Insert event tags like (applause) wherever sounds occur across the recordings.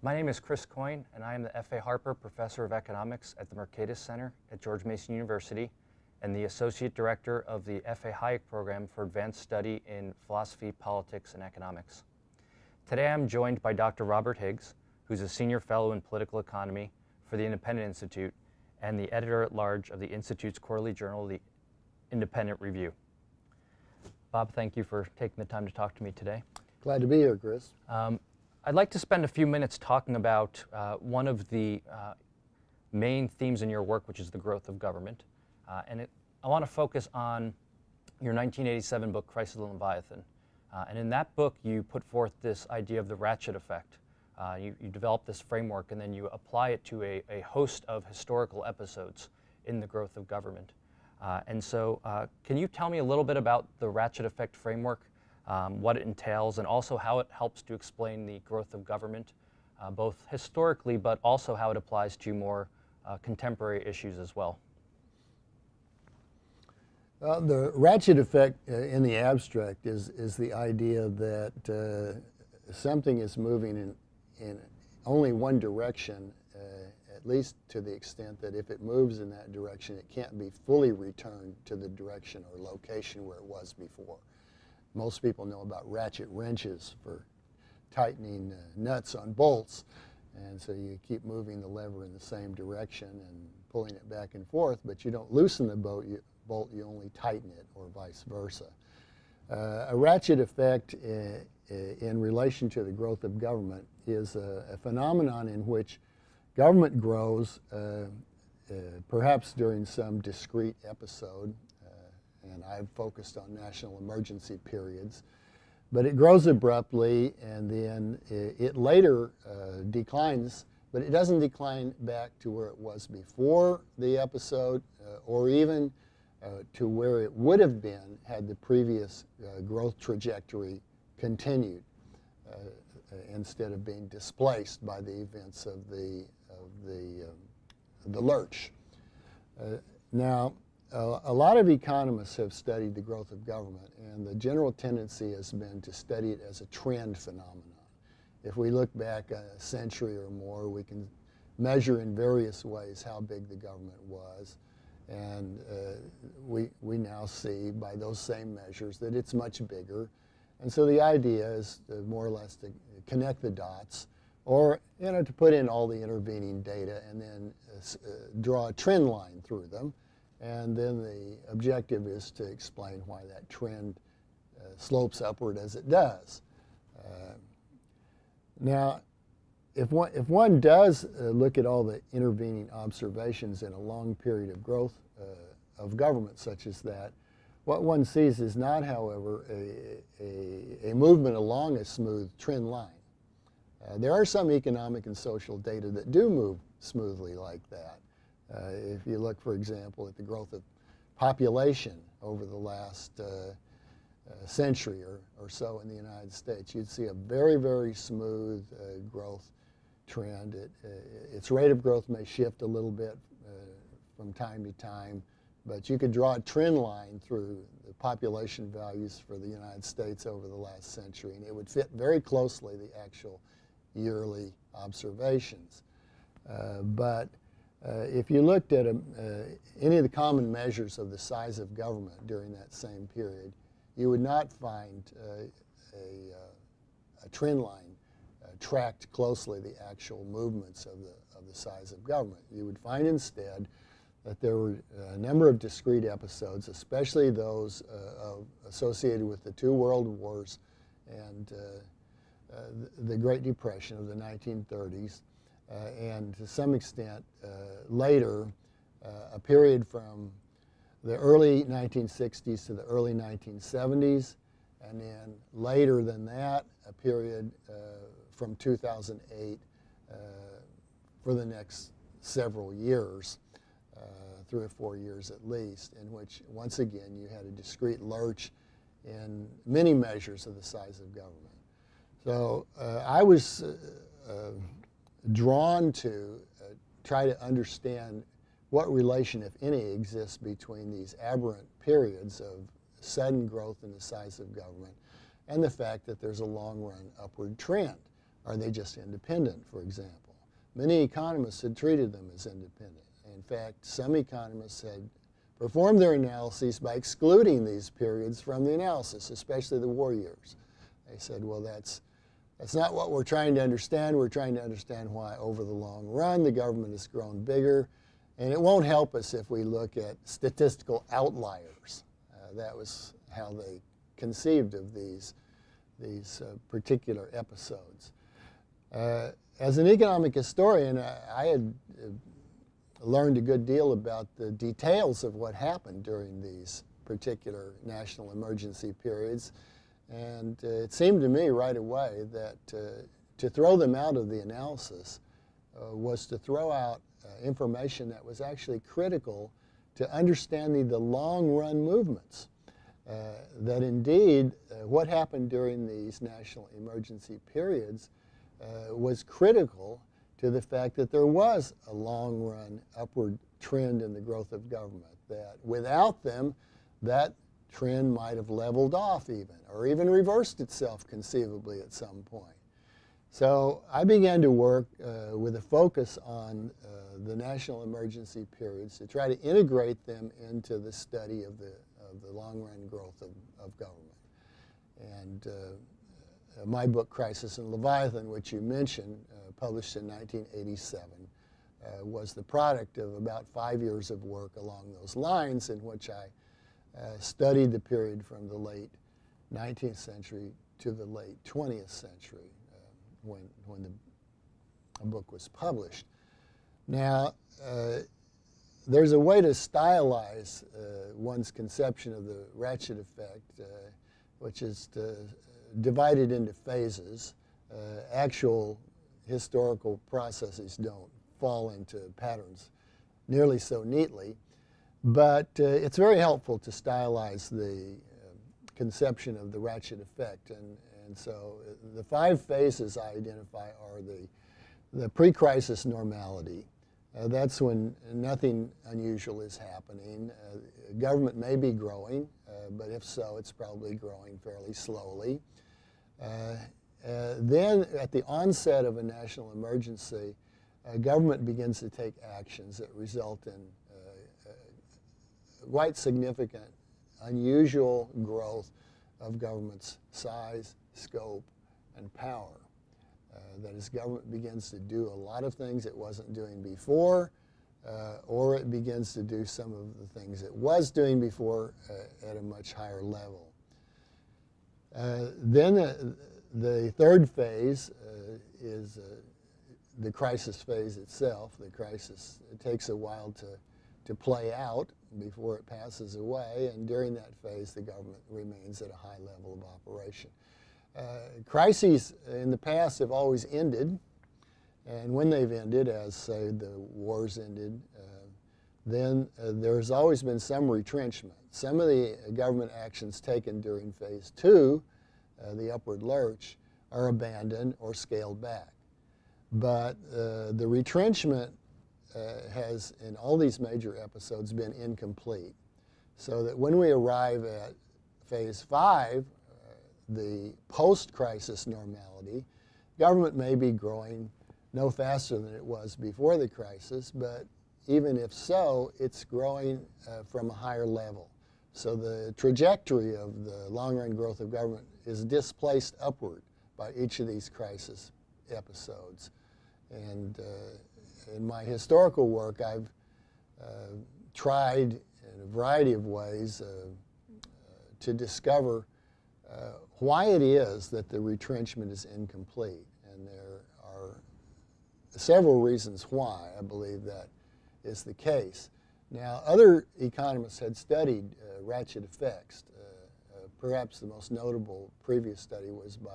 My name is Chris Coyne, and I am the F.A. Harper Professor of Economics at the Mercatus Center at George Mason University and the Associate Director of the F.A. Hayek Program for Advanced Study in Philosophy, Politics, and Economics. Today I'm joined by Dr. Robert Higgs, who's a Senior Fellow in Political Economy for the Independent Institute and the Editor-at-Large of the Institute's quarterly journal, The Independent Review. Bob, thank you for taking the time to talk to me today. Glad to be here, Chris. Um, I'd like to spend a few minutes talking about uh, one of the uh, main themes in your work, which is the growth of government. Uh, and it, I want to focus on your 1987 book, Crisis of the Leviathan. Uh, and in that book, you put forth this idea of the ratchet effect. Uh, you, you develop this framework and then you apply it to a, a host of historical episodes in the growth of government. Uh, and so can you tell me a little bit about the ratchet effect framework um, what it entails, and also how it helps to explain the growth of government, uh, both historically, but also how it applies to more uh, contemporary issues as well. Uh, the ratchet effect uh, in the abstract is, is the idea that uh, something is moving in, in only one direction, uh, at least to the extent that if it moves in that direction, it can't be fully returned to the direction or location where it was before. Most people know about ratchet wrenches for tightening uh, nuts on bolts. And so you keep moving the lever in the same direction and pulling it back and forth, but you don't loosen the bolt, you, bolt, you only tighten it, or vice versa. Uh, a ratchet effect in, uh, uh, in relation to the growth of government is a, a phenomenon in which government grows uh, uh, perhaps during some discrete episode and I've focused on national emergency periods. But it grows abruptly, and then it, it later uh, declines, but it doesn't decline back to where it was before the episode, uh, or even uh, to where it would have been had the previous uh, growth trajectory continued, uh, uh, instead of being displaced by the events of the, of the, um, the lurch. now, a lot of economists have studied the growth of government, and the general tendency has been to study it as a trend phenomenon. If we look back a century or more, we can measure in various ways how big the government was. And uh, we, we now see by those same measures that it's much bigger. And so the idea is more or less to connect the dots or you know, to put in all the intervening data and then uh, uh draw a trend line through them. And then the objective is to explain why that trend uh, slopes upward as it does. Uh, now, if one, if one does uh, look at all the intervening observations in a long period of growth uh, of government such as that, what one sees is not, however, a, a, a movement along a smooth trend line. Uh, there are some economic and social data that do move smoothly like that. Uh, if you look, for example, at the growth of population over the last uh, uh, century or, or so in the United States, you'd see a very, very smooth growth trend. It, its rate of growth may shift a little bit from time to time, but you could draw a trend line through the population values for the United States over the last century, and it would fit very closely the actual yearly observations. Uh, but uh, if you looked at a, uh, any of the common measures of the size of government during that same period, you would not find uh, a, uh, a, trend line uh, tracked closely the actual movements of the, of the size of government. You would find instead that there were a number of discrete episodes, especially those associated with the two world wars and the Great Depression of the 1930s, uh, and to some extent uh, later, uh, a period from the early 1960s to the early 1970s, and then later than that, a period from 2008 for the next several years, uh, three or four years at least, in which, once again, you had a discrete lurch in many measures of the size of government. So uh, I was uh, drawn to uh, try to understand what relation, if any, exists between these aberrant periods of sudden growth in the size of government and the fact that there's a long-run upward trend. are they just independent, for example? Many economists had treated them as independent. In fact, some economists had performed their analyses by excluding these periods from the analysis, especially the war years. They said, well, that's, that's not what we're trying to understand. We're trying to understand why over the long run the government has grown bigger. And it won't help us if we look at statistical outliers. Uh, that was how they conceived of these, these uh, particular episodes. Uh, as an economic historian, I, I had uh, learned a good deal about the details of what happened during these particular national emergency periods. And uh, it seemed to me right away that uh, to throw them out of the analysis uh, was to throw out uh, information that was actually critical to understanding the long run movements. Uh, that indeed, uh, what happened during these national emergency periods was critical to the fact that there was a long run upward trend in the growth of government, that without them, that trend might have leveled off even, or even reversed itself conceivably at some point. So I began to work uh, with a focus on uh, the national emergency periods to try to integrate them into the study of the, of the long-run growth of, of government. And uh, my book, Crisis and Leviathan, which you mentioned, uh, published in 1987, uh, was the product of about five years of work along those lines in which I uh, studied the period from the late 19th century to the late 20th century uh, when, when the book was published. Now, uh, there's a way to stylize uh, one's conception of the ratchet effect, uh, which is to divide it into phases. actual historical processes don't fall into patterns nearly so neatly. But uh, it's very helpful to stylize the uh, conception of the ratchet effect. And, and so uh, the five phases I identify are the, the pre-crisis normality. Uh, that's when nothing unusual is happening. Uh, government may be growing, uh, but if so, it's probably growing fairly slowly. then at the onset of a national emergency, government begins to take actions that result in quite significant, unusual growth of government's size, scope, and power. Uh, that as government begins to do a lot of things it wasn't doing before, uh, or it begins to do some of the things it was doing before uh, at a much higher level. Uh, then the third phase uh, is uh, the crisis phase itself. The crisis, it takes a while to, to play out before it passes away, and during that phase the government remains at a high level of operation. Uh, crises in the past have always ended, and when they've ended, as say the wars ended, uh, then uh, there's always been some retrenchment. Some of the government actions taken during phase two, uh, the upward lurch, are abandoned or scaled back. But uh, the retrenchment uh, has, in all these major episodes, been incomplete. So that when we arrive at phase five, uh, the post-crisis normality, government may be growing no faster than it was before the crisis, but even if so, it's growing uh, from a higher level. So the trajectory of the long-run growth of government is displaced upward by each of these crisis episodes. And uh, in my historical work, I've uh, tried in a variety of ways uh, uh, to discover uh, why it is that the retrenchment is incomplete. And there are several reasons why I believe that is the case. Now, other economists had studied uh, ratchet effects. Uh, perhaps the most notable previous study was by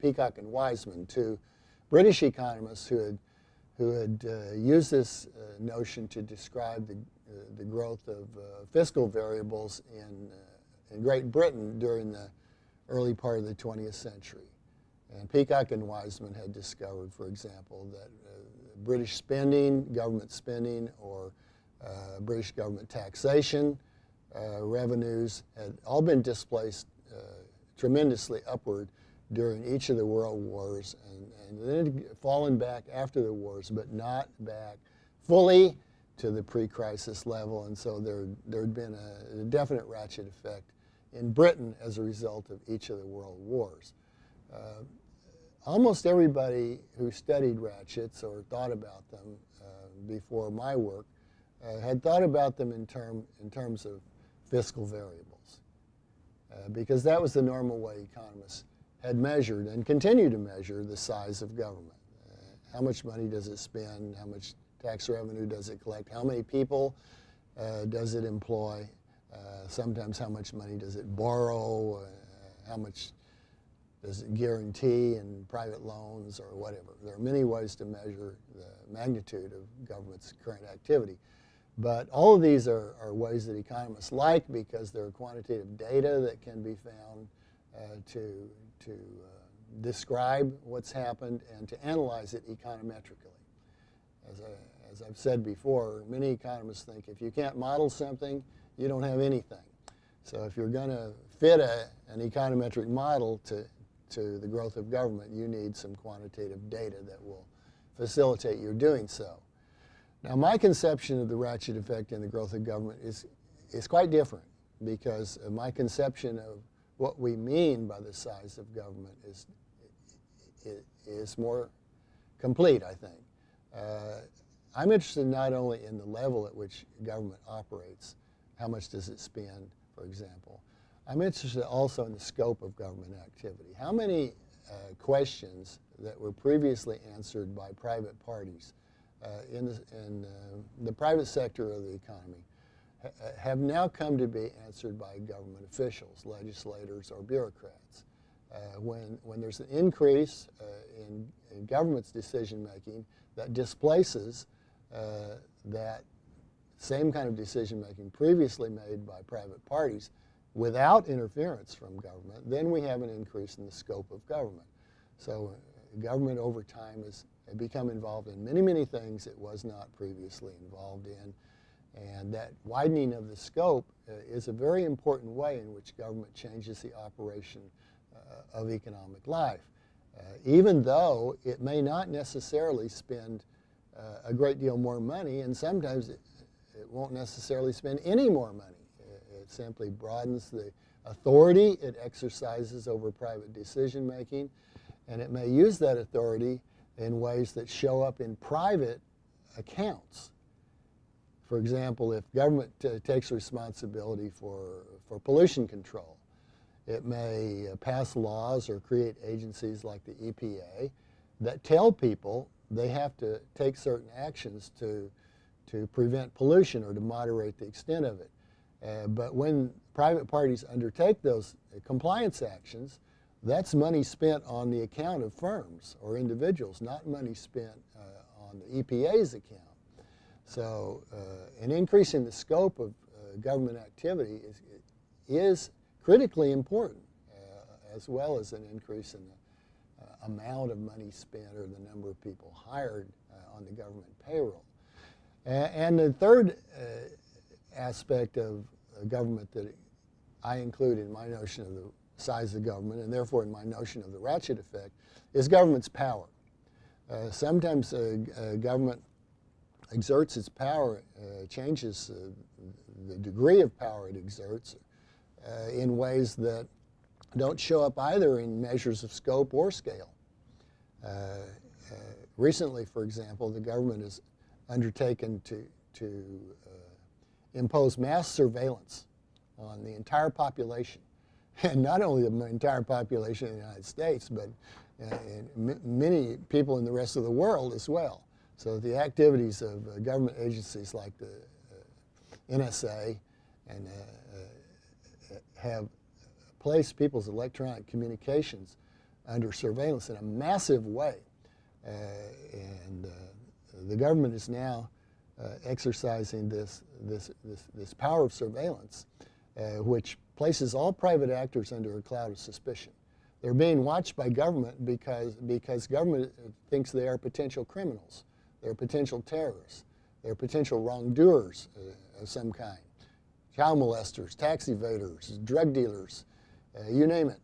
Peacock and Wiseman, two British economists who had who had uh, used this uh, notion to describe the, uh, the growth of uh, fiscal variables in, uh, in Great Britain during the early part of the 20th century. And Peacock and Wiseman had discovered, for example, that British spending, government spending, or British government taxation revenues had all been displaced tremendously upward during each of the world wars and, and then fallen back after the wars, but not back fully to the pre-crisis level. And so there there'd been a, a, definite ratchet effect in Britain as a result of each of the world wars. Uh, almost everybody who studied ratchets or thought about them uh, before my work uh, had thought about them in, term, in terms of fiscal variables. Uh, because that was the normal way economists had measured and continue to measure the size of government. Uh, how much money does it spend? How much tax revenue does it collect? How many people uh, does it employ? Uh, sometimes how much money does it borrow? Uh, how much does it guarantee in private loans or whatever? There are many ways to measure the magnitude of government's current activity. But all of these are, are ways that economists like because there are quantitative data that can be found to, to uh, describe what's happened and to analyze it econometrically. As, I, as I've said before, many economists think if you can't model something, you don't have anything. So if you're going to fit a, an econometric model to, to the growth of government, you need some quantitative data that will facilitate your doing so. Now, my conception of the ratchet effect in the growth of government is, is quite different because my conception of what we mean by the size of government is, is more complete, I think. Uh, I'm interested not only in the level at which government operates, how much does it spend, for example. I'm interested also in the scope of government activity. How many uh, questions that were previously answered by private parties uh, in, the, in uh, the private sector of the economy ha have now come to be answered by government officials, legislators, or bureaucrats. Uh, when, when there's an increase uh, in, in, government's decision making that displaces uh, that same kind of decision making previously made by private parties without interference from government, then we have an increase in the scope of government. So uh, government over time has become involved in many, many things it was not previously involved in. And that widening of the scope uh, is a very important way in which government changes the operation uh, of economic life. Uh, even though it may not necessarily spend uh, a great deal more money, and sometimes it, it won't necessarily spend any more money. It, it simply broadens the authority it exercises over private decision making, and it may use that authority in ways that show up in private accounts. For example, if government takes responsibility for, for pollution control, it may uh, pass laws or create agencies like the EPA that tell people they have to take certain actions to, to prevent pollution or to moderate the extent of it. Uh, but when private parties undertake those uh, compliance actions, that's money spent on the account of firms or individuals, not money spent uh, on the EPA's account. So uh, an increase in the scope of uh, government activity is, is critically important, uh, as well as an increase in the amount of money spent or the number of people hired on the government payroll. and the third aspect of government that I include in my notion of the size of government, and therefore in my notion of the ratchet effect, is government's power. Uh, sometimes uh, government exerts its power, uh, changes uh, the degree of power it exerts uh, in ways that don't show up either in measures of scope or scale. recently, for example, the government has undertaken to, to impose mass surveillance on the entire population (laughs) and not only the entire population of the United States, but uh, many people in the rest of the world as well. So the activities of uh, government agencies like the uh, NSA and uh, uh, have placed people's electronic communications under surveillance in a massive way. Uh, and the government is now exercising this, this, this, this power of surveillance, which places all private actors under a cloud of suspicion. They're being watched by government because, because government thinks they are potential criminals. They're potential terrorists. They're potential wrongdoers uh, of some kind. Child molesters, tax evaders, drug dealers, uh, you name it.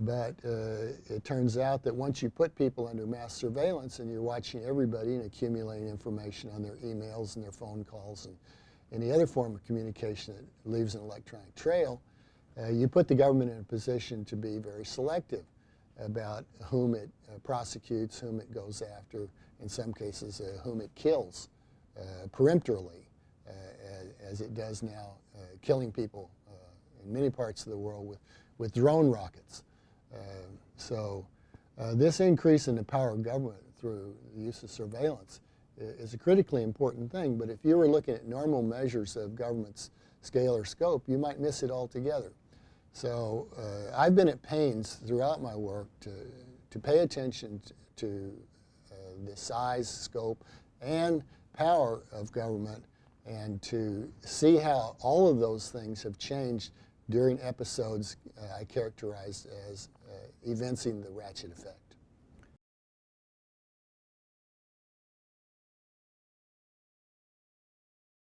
But uh, it turns out that once you put people under mass surveillance and you're watching everybody and accumulating information on their emails and their phone calls and any other form of communication that leaves an electronic trail, uh, you put the government in a position to be very selective about whom it uh, prosecutes, whom it goes after, in some cases, uh, whom it kills uh, peremptorily, uh, as, as, it does now, uh, killing people in many parts of the world with, with drone rockets. so this increase in the power of government through the use of surveillance is a critically important thing, but if you were looking at normal measures of government's scale or scope, you might miss it altogether. So uh, I've been at pains throughout my work to, to pay attention to uh, the size, scope, and power of government and to see how all of those things have changed during episodes uh, I characterize as uh, evincing the ratchet effect.